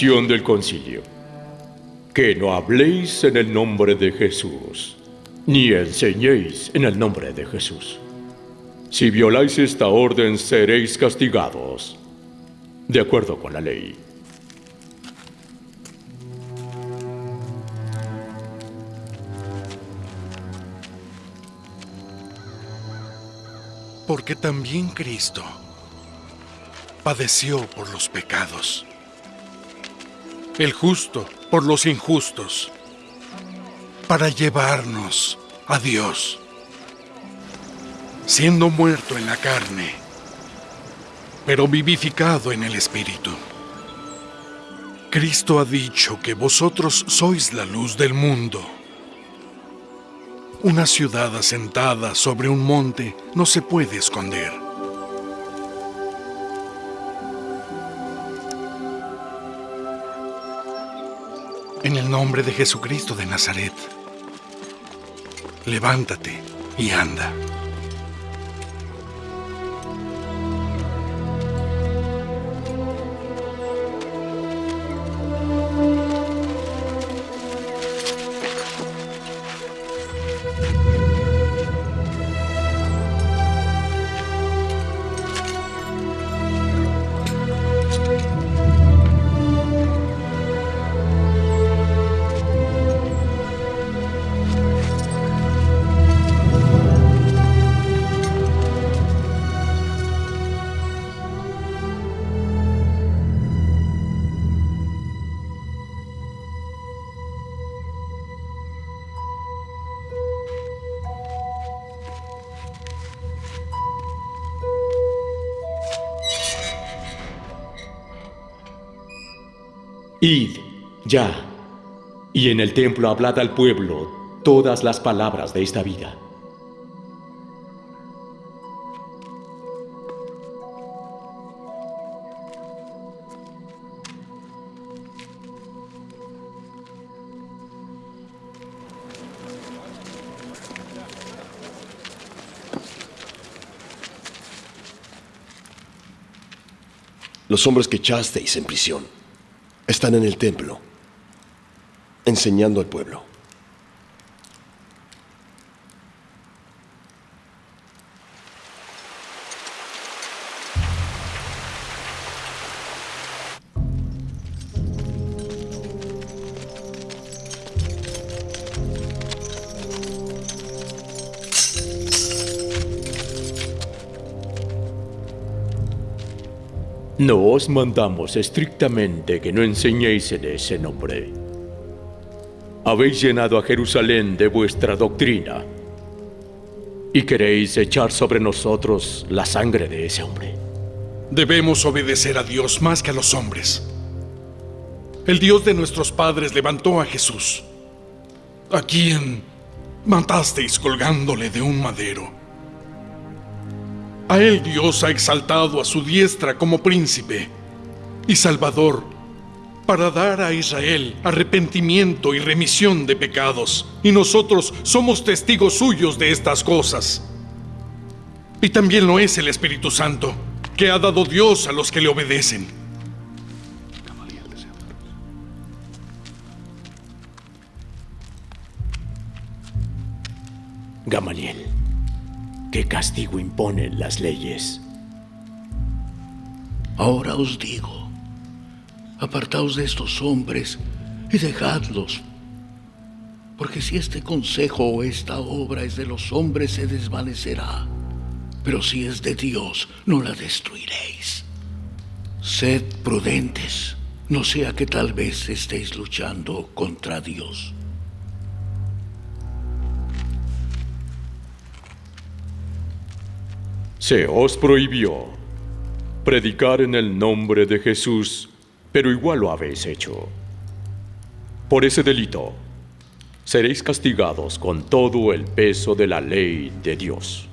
Del concilio. Que no habléis en el nombre de Jesús, ni enseñéis en el nombre de Jesús. Si violáis esta orden seréis castigados, de acuerdo con la ley. Porque también Cristo padeció por los pecados, el justo por los injustos, para llevarnos a Dios, siendo muerto en la carne, pero vivificado en el Espíritu. Cristo ha dicho que vosotros sois la luz del mundo. Una ciudad asentada sobre un monte no se puede esconder. Nombre de Jesucristo de Nazaret, levántate y anda. Id, ya, y en el templo hablad al pueblo todas las palabras de esta vida. Los hombres que echasteis en prisión están en el templo, enseñando al pueblo. No os mandamos estrictamente que no enseñéis en ese nombre. Habéis llenado a Jerusalén de vuestra doctrina y queréis echar sobre nosotros la sangre de ese hombre. Debemos obedecer a Dios más que a los hombres. El Dios de nuestros padres levantó a Jesús, a quien matasteis colgándole de un madero. A él Dios ha exaltado a su diestra como príncipe y salvador para dar a Israel arrepentimiento y remisión de pecados. Y nosotros somos testigos suyos de estas cosas. Y también lo es el Espíritu Santo, que ha dado Dios a los que le obedecen. Gamaliel, ¿qué castigo imponen las leyes? Ahora os digo, apartaos de estos hombres y dejadlos, porque si este consejo o esta obra es de los hombres se desvanecerá, pero si es de Dios no la destruiréis. Sed prudentes, no sea que tal vez estéis luchando contra Dios. Se os prohibió predicar en el nombre de Jesús, pero igual lo habéis hecho. Por ese delito, seréis castigados con todo el peso de la ley de Dios.